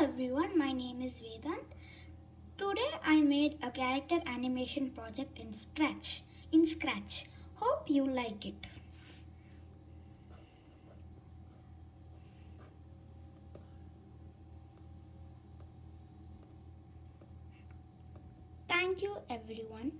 everyone, my name is Vedant. Today I made a character animation project in Scratch. In Scratch. Hope you like it. Thank you everyone.